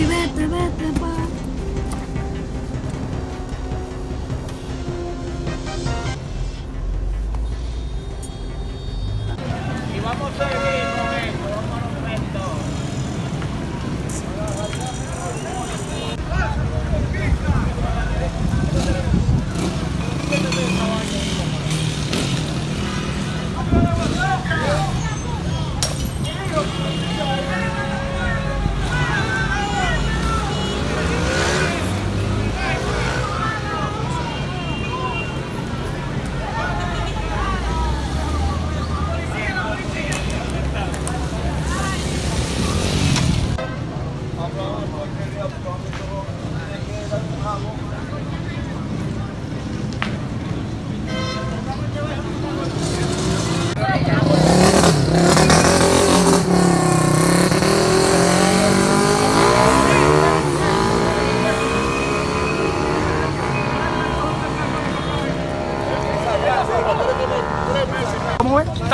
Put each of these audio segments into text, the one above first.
vete, vete, pa.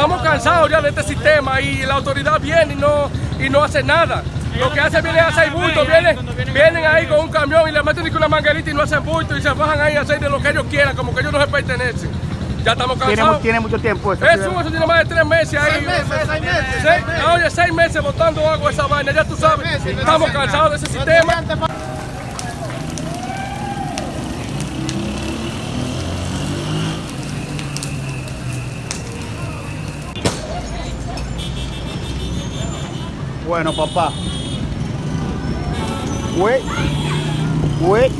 Estamos cansados ya de este sistema y la autoridad viene y no, y no hace nada. Lo que hace viene a hacer bulto, vienen, vienen ahí con un camión y le meten con una manguerita y no hacen bulto y se bajan ahí a hacer de lo que ellos quieran, como que ellos no se pertenecen. Ya estamos Tiene, cansados. tiene mucho tiempo eso. Eso, eso tiene más de tres meses ahí. Seis- oye, seis meses botando agua esa vaina, ya tú sabes. Estamos cansados de ese sistema. Bueno, papá. Güey. Güey.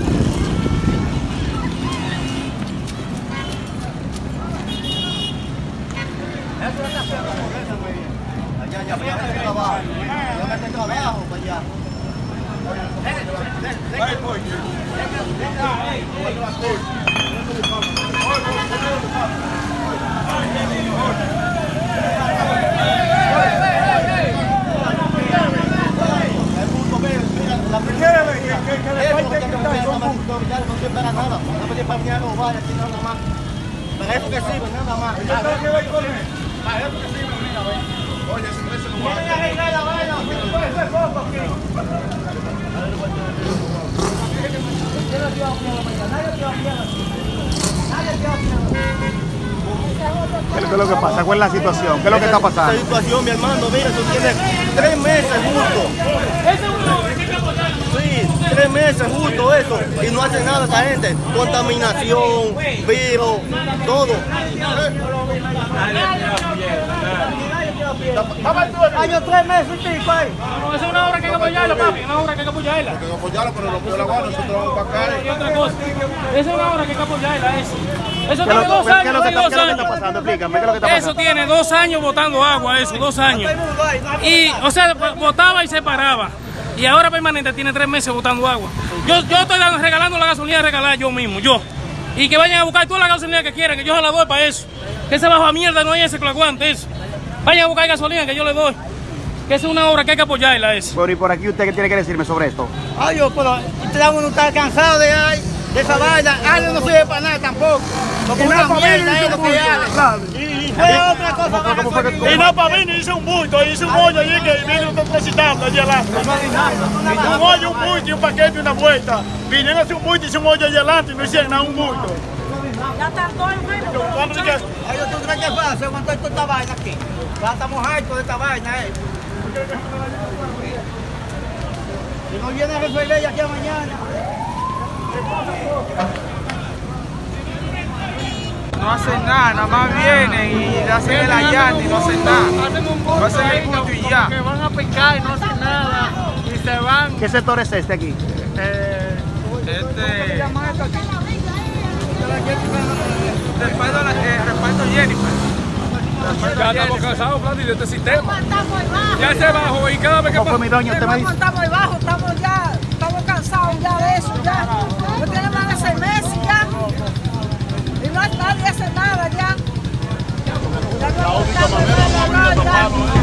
La primera vez que, que, que le falta que está son puntos. No sirve para nada. No puede para venir a robar aquí nada más. Para eso que sirve, nada más. Para eso que sirve, mira, ve. Oye, ese precio no va a arreglar la vaina. Puede ser poco aquí. ¿Qué es lo que pasa? ¿Cuál es la situación? ¿Qué es lo que está pasando? Esta situación, mi hermano, mira, eso tiene tres meses justo. Tres meses justo eso. Y no hace nada esa gente. Contaminación, virus, todo. Año tres meses y pico ahí. No, esa es una obra que hay que apoyarla, papi, una obra que hay que apoyarla. que apoyarlo, pero lo peor la gana, nosotros vamos para acá. Y otra cosa, esa es una obra que hay que apoyarla, eso. Eso ¿Qué es lo, tiene dos años, que qué es lo que está años. pasando? Explícame, ¿qué es lo que está Eso tiene dos años botando agua, eso, dos años. Y, o sea, botaba y se paraba. Y ahora permanente tiene tres meses botando agua. Yo, yo estoy regalando la gasolina regalada yo mismo, yo. Y que vayan a buscar toda la gasolina que quieran, que yo se la doy para eso. Que ese bajo a mierda no hay ese que lo aguante eso. Vayan a buscar gasolina que yo le doy. Que esa es una obra que hay que apoyarla, eso. Bueno, y por aquí usted qué tiene que decirme sobre esto. Ay, yo, pero este uno está cansado de, ay, de esa vaina. Ale no sirve para nada Y una nada, para mierda mí, es lo que claro. Ale. Y, y fue otra cosa. ¿Cómo fue- cómo fue que- gasolina. cómo- Y no, para mí hice un bulto, hice un hoyo allí que viene un transitando allí adelante. Un hoyo, un bulto y un paquete y una vuelta. Vinieron a hacer un bulto y hice un hoyo allí adelante y no hicieron nada, un bulto. Ya está todo enfermo. Vamos a que- Ay, ¿tú crees que fácil aguantar toda esta vaina aquí? Ya estamos hartos de esta vaina, eh. Si no viene a resolver ya aquí a mañana. No hacen nada, nada más vienen y hacen el allante y no hacen nada. No hacen el punto y ya. Que van a pescar y no hacen nada. Y se van. ¿Qué sector es este aquí? Este. Respaldo, a la- eh, respaldo a Jennifer. Respaldo Ya estamos cansados, Vladi, de este sistema. Ya se bajó y cada vez que ¿Cómo fue mi doña? Usted me dice. Saúde, Camamera, Mauricio Topalo,